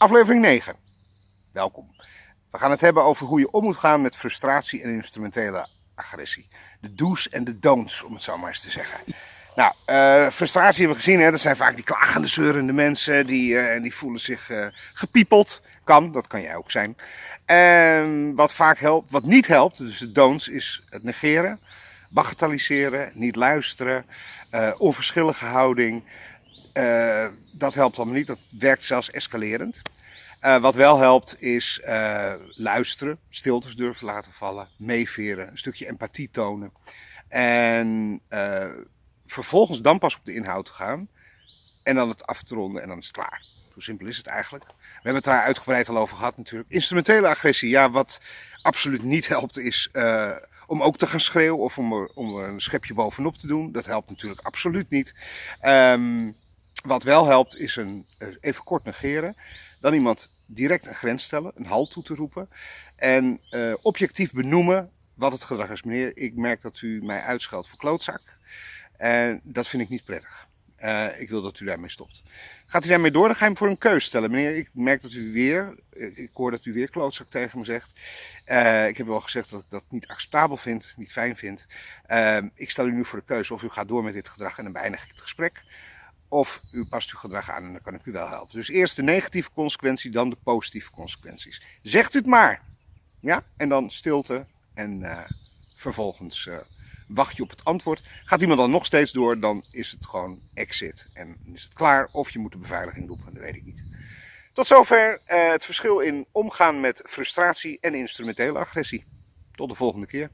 Aflevering 9. Welkom. We gaan het hebben over hoe je om moet gaan met frustratie en instrumentele agressie. De do's en de don'ts, om het zo maar eens te zeggen. Nou, uh, frustratie hebben we gezien, hè? dat zijn vaak die klagende, zeurende mensen, die, uh, die voelen zich uh, gepiepeld. Kan, dat kan jij ook zijn. En wat vaak helpt, wat niet helpt, dus de don'ts, is het negeren, bagatelliseren, niet luisteren, onverschillige houding, uh, dat helpt allemaal niet, dat werkt zelfs escalerend. Uh, wat wel helpt is uh, luisteren, stiltes durven laten vallen, meeveren, een stukje empathie tonen. En vervolgens dan pas op de inhoud gaan en dan het af te ronden en dan is het klaar. Zo simpel is het eigenlijk. We hebben het daar uitgebreid al over gehad natuurlijk. Instrumentele agressie, ja, wat absoluut niet helpt is om ook te gaan schreeuwen of om om een schepje bovenop te doen. Dat helpt natuurlijk absoluut niet. Um, wat wel helpt is een, eh, even kort negeren. Dan iemand direct een grens stellen, een halt toe te roepen. En uh, objectief benoemen wat het gedrag is. Meneer, ik merk dat u mij uitscheldt voor klootzak. En dat vind ik niet prettig. Uh, ik wil dat u daarmee stopt. Gaat u daarmee door, dan ga je hem voor een keus stellen. Meneer, ik merk dat u weer, ik hoor dat u weer klootzak tegen me zegt. Ik heb wel gezegd dat ik dat niet acceptabel vind, niet fijn vind. Ik stel u nu voor de keuze of u gaat door met dit gedrag en dan beëindig ik het gesprek. Of u past uw gedrag aan en dan kan ik u wel helpen. Dus eerst de negatieve consequentie, dan de positieve consequenties. Zegt u het maar. Ja? En dan stilte en uh, vervolgens uh, wacht je op het antwoord. Gaat iemand dan nog steeds door, dan is het gewoon exit. En is het klaar of je moet de beveiliging roepen, dat weet ik niet. Tot zover uh, het verschil in omgaan met frustratie en instrumentele agressie. Tot de volgende keer.